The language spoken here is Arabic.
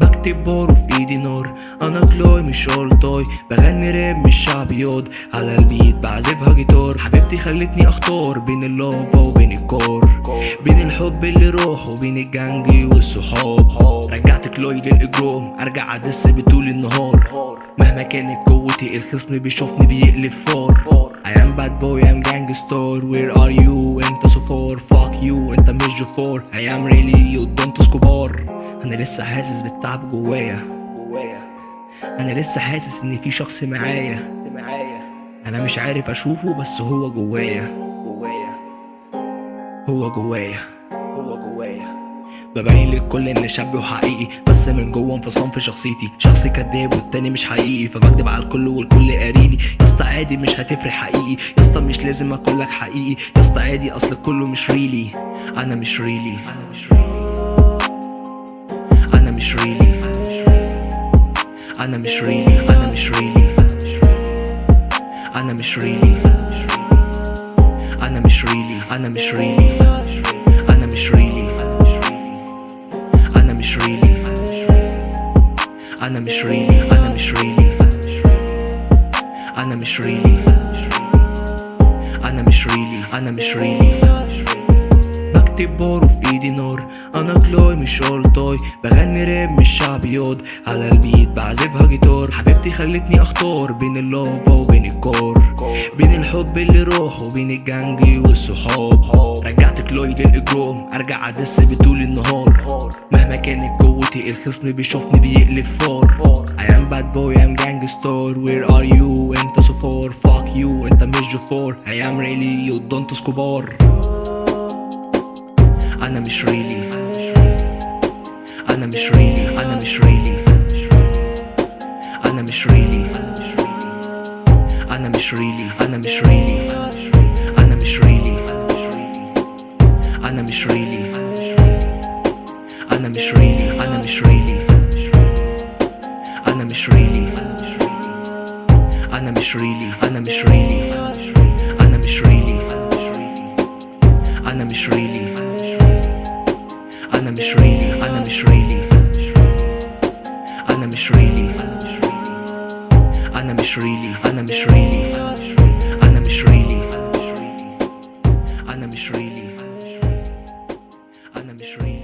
بكتب بحروف ايدي نار أنا كلوي مش شلطاي بغني راب مش شعبيات على البيت بعزفها جيتار حبيبتي خلتني اختار بين اللافا وبين الكار بين الحب اللي راح وبين الجنج والصحاب رجعت كلوي للاجرام ارجع ادس بطول النهار مهما كانت قوتي الخصم بيشوفني بيقلب فار I am bad boy I'm gangster. Where are you انت so far Fuck you انت مش جفار. I am really don't اسكوبار أنا لسه حاسس بالتعب جوايا. أنا لسه حاسس إن في شخص معايا. أنا مش عارف أشوفه بس هو جوايا جوايا. هو جوايا. ببين للكل ان شاب وحقيقي بس من جوه انفصام في شخصيتي شخص كذاب والتاني مش حقيقي فبكدب على الكل والكل قاريني يا اسطى عادي مش هتفرق حقيقي يا اسطى مش لازم أقول لك حقيقي يا اسطى عادي اصل كله مش ريلي أنا مش ريلي أنا مش ريلي أنا مش ريلي أنا مش ريلي أنا مش ريلي أنا مش ريلي أنا مش ريلي أنا مش ريلي أنا أنا مش ريلي أنا مش ريلي أنا مش ريلي أنا مش ريلي أنا مش ريلي بكتب بار وفي إيدي نار أنا كلوي مش اولتاي بغني راب مش شعبيات على البيت بعزفها جيتار. حبيبتي خلتني اختار بين اللافا وبين الكار بين الحب اللي راح وبين الجنج والصحاب. رجعت كلوي للإجرام أرجع أدس بطول النهار. مهما كانت قوتي الخصم بيشوفني بيقلب فار. I am bad boy I'm gangster Where are you أنت so far Fuck you أنت مش جفار. I am really you don't اسكوبار أنا مش ريلي أنا مش ريلي أنا مش ريلي أنا مش ريلي أنا مش ريلي أنا مش ريلي أنا مش ريلي أنا مش ريلي أنا مش ريلي أنا مش ريلي أنا مش ريلي أنا مش ريلي أنا مش ريلي أنا مش ريلي أنا مش ريلي أنا مش ريلي أنا مش ريلي أنا مش ريلي أنا مش ريلي أنا مش ريلي